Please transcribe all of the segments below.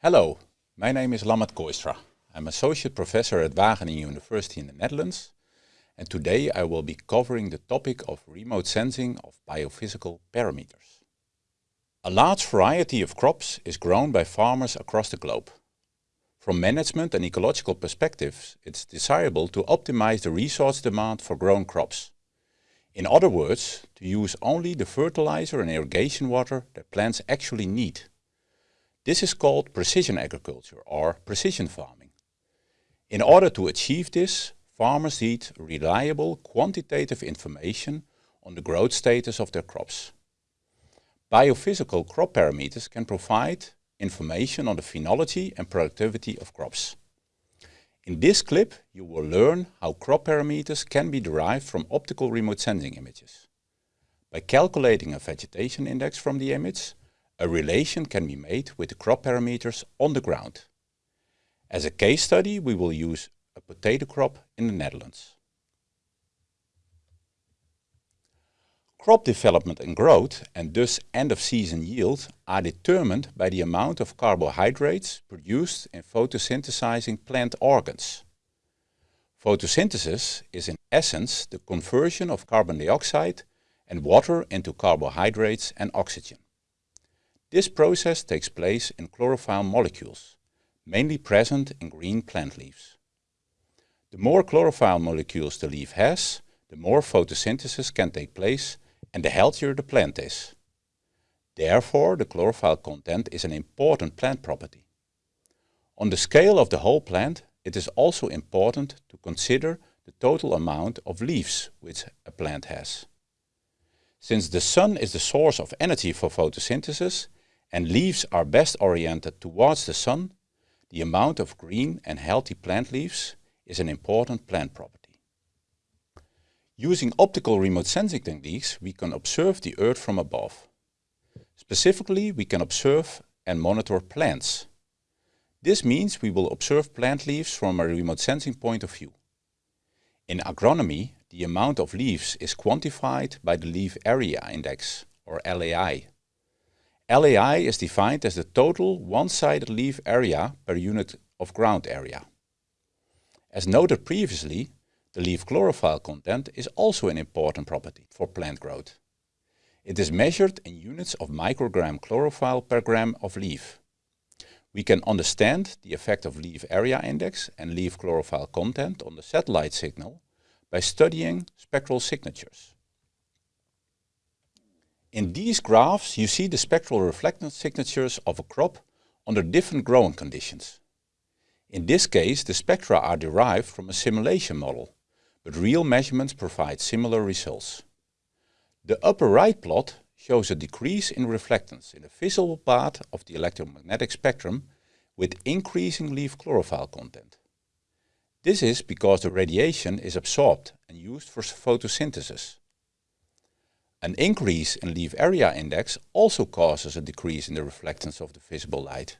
Hello, my name is Lammert Kooistra. I'm Associate Professor at Wageningen University in the Netherlands and today I will be covering the topic of remote sensing of biophysical parameters. A large variety of crops is grown by farmers across the globe. From management and ecological perspectives, it's desirable to optimize the resource demand for grown crops. In other words, to use only the fertilizer and irrigation water that plants actually need. This is called precision agriculture or precision farming. In order to achieve this, farmers need reliable quantitative information on the growth status of their crops. Biophysical crop parameters can provide information on the phenology and productivity of crops. In this clip you will learn how crop parameters can be derived from optical remote sensing images. By calculating a vegetation index from the image, a relation can be made with the crop parameters on the ground. As a case study we will use a potato crop in the Netherlands. Crop development and growth and thus end of season yield are determined by the amount of carbohydrates produced in photosynthesizing plant organs. Photosynthesis is in essence the conversion of carbon dioxide and water into carbohydrates and oxygen. This process takes place in chlorophyll molecules, mainly present in green plant leaves. The more chlorophyll molecules the leaf has, the more photosynthesis can take place and the healthier the plant is. Therefore, the chlorophyll content is an important plant property. On the scale of the whole plant, it is also important to consider the total amount of leaves which a plant has. Since the sun is the source of energy for photosynthesis, and leaves are best oriented towards the sun, the amount of green and healthy plant leaves is an important plant property. Using optical remote sensing techniques, we can observe the Earth from above. Specifically, we can observe and monitor plants. This means we will observe plant leaves from a remote sensing point of view. In agronomy, the amount of leaves is quantified by the leaf area index, or LAI. LAI is defined as the total one-sided leaf area per unit of ground area. As noted previously, the leaf chlorophyll content is also an important property for plant growth. It is measured in units of microgram chlorophyll per gram of leaf. We can understand the effect of leaf area index and leaf chlorophyll content on the satellite signal by studying spectral signatures. In these graphs you see the spectral reflectance signatures of a crop under different growing conditions. In this case the spectra are derived from a simulation model, but real measurements provide similar results. The upper right plot shows a decrease in reflectance in the visible part of the electromagnetic spectrum with increasing leaf chlorophyll content. This is because the radiation is absorbed and used for photosynthesis. An increase in leaf area index also causes a decrease in the reflectance of the visible light.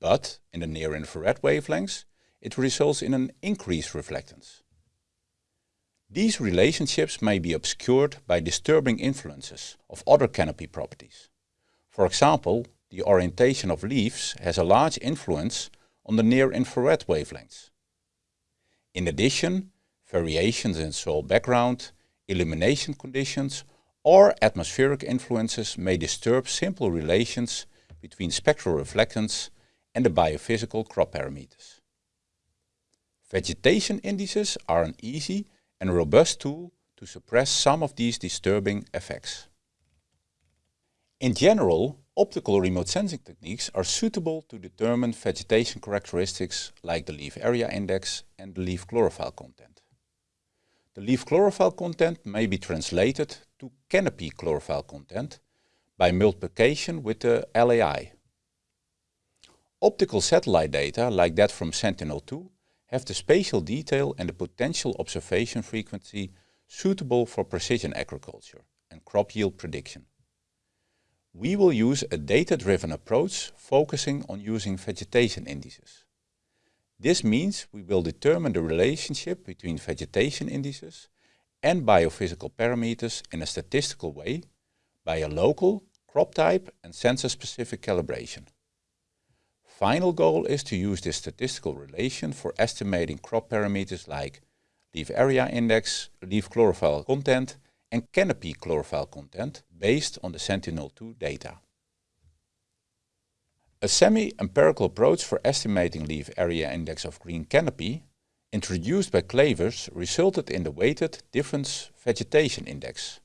But in the near-infrared wavelengths, it results in an increased reflectance. These relationships may be obscured by disturbing influences of other canopy properties. For example, the orientation of leaves has a large influence on the near-infrared wavelengths. In addition, variations in soil background, illumination conditions or atmospheric influences may disturb simple relations between spectral reflectance and the biophysical crop parameters. Vegetation indices are an easy and robust tool to suppress some of these disturbing effects. In general, optical remote sensing techniques are suitable to determine vegetation characteristics like the leaf area index and the leaf chlorophyll content. The leaf chlorophyll content may be translated to canopy chlorophyll content by multiplication with the LAI. Optical satellite data like that from Sentinel-2 have the spatial detail and the potential observation frequency suitable for precision agriculture and crop yield prediction. We will use a data-driven approach focusing on using vegetation indices. This means we will determine the relationship between vegetation indices and biophysical parameters in a statistical way by a local, crop type and sensor-specific calibration. Final goal is to use this statistical relation for estimating crop parameters like leaf area index, leaf chlorophyll content and canopy chlorophyll content based on the Sentinel-2 data. A semi-empirical approach for estimating leaf area index of green canopy introduced by Clevers resulted in the weighted difference vegetation index.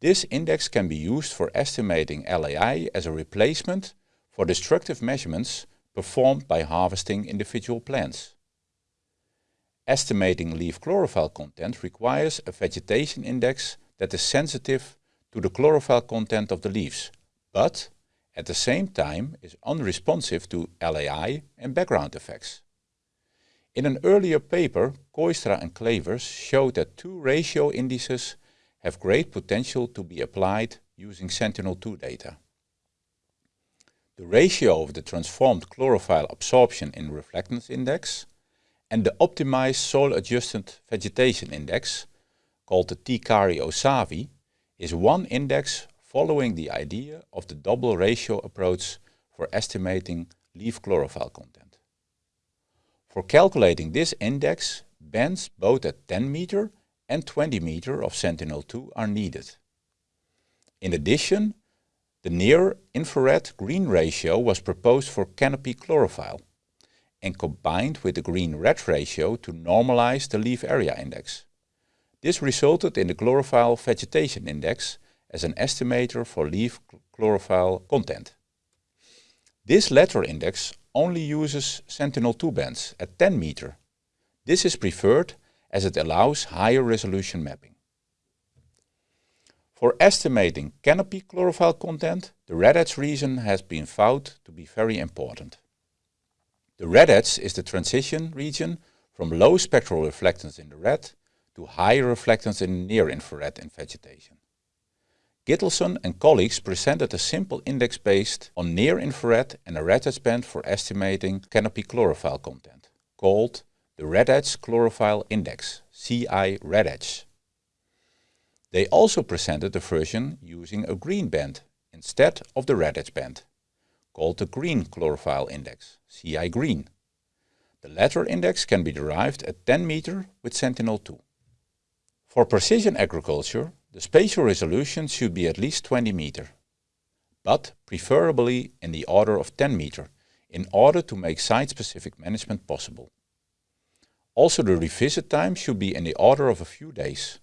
This index can be used for estimating LAI as a replacement for destructive measurements performed by harvesting individual plants. Estimating leaf chlorophyll content requires a vegetation index that is sensitive to the chlorophyll content of the leaves, but at the same time is unresponsive to LAI and background effects. In an earlier paper, Kooistra and Clevers showed that two ratio indices have great potential to be applied using Sentinel-2 data. The ratio of the transformed chlorophyll absorption in reflectance index and the optimized soil-adjusted vegetation index, called the TCARI-OSAVI, is one index following the idea of the double ratio approach for estimating leaf chlorophyll content. For calculating this index, bands both at 10 meter and 20 meter of Sentinel-2 are needed. In addition, the near-infrared green ratio was proposed for canopy chlorophyll and combined with the green-red ratio to normalize the leaf area index. This resulted in the chlorophyll vegetation index as an estimator for leaf chlorophyll content. This latter index only uses Sentinel-2 bands at 10 meter. This is preferred as it allows higher resolution mapping. For estimating canopy chlorophyll content, the red edge region has been found to be very important. The red edge is the transition region from low spectral reflectance in the red to high reflectance in near infrared in vegetation. Gitelson and colleagues presented a simple index based on near-infrared and a red edge band for estimating canopy chlorophyll content, called the Red Edge Chlorophyll Index, CI Red Edge. They also presented a version using a green band instead of the red edge band, called the Green Chlorophyll Index, CI Green. The latter index can be derived at 10 meter with Sentinel-2. For precision agriculture, the spatial resolution should be at least 20 meter, but preferably in the order of 10 meter in order to make site-specific management possible. Also the revisit time should be in the order of a few days.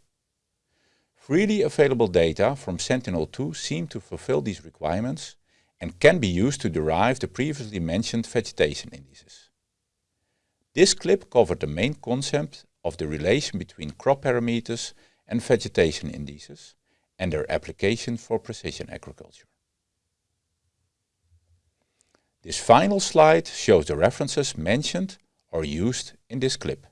Freely available data from Sentinel-2 seem to fulfill these requirements and can be used to derive the previously mentioned vegetation indices. This clip covered the main concept of the relation between crop parameters and vegetation indices and their application for precision agriculture. This final slide shows the references mentioned or used in this clip.